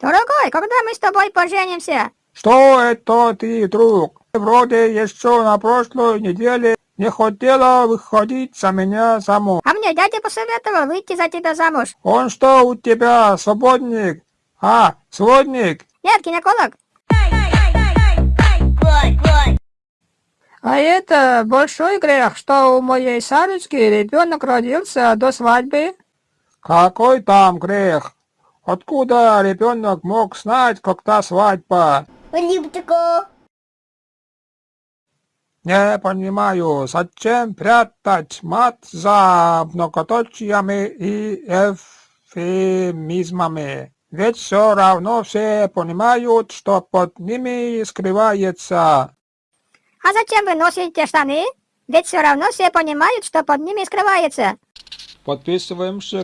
Дорогой, когда мы с тобой поженимся? Что это ты, друг? Вроде еще на прошлой неделе не хотела выходить за меня замуж. А мне дядя посоветовал выйти за тебя замуж. Он что у тебя, свободник? А, сводник? Нет, гинеколог. А это большой грех, что у моей Сарочки ребенок родился до свадьбы. Какой там грех? Откуда ребенок мог знать, когда свадьба? Не понимаю, зачем прятать мат за многоточиями и эвфемизмами? Ведь все равно все понимают, что под ними скрывается. А зачем вы носите штаны? Ведь все равно все понимают, что под ними скрывается. Подписываемся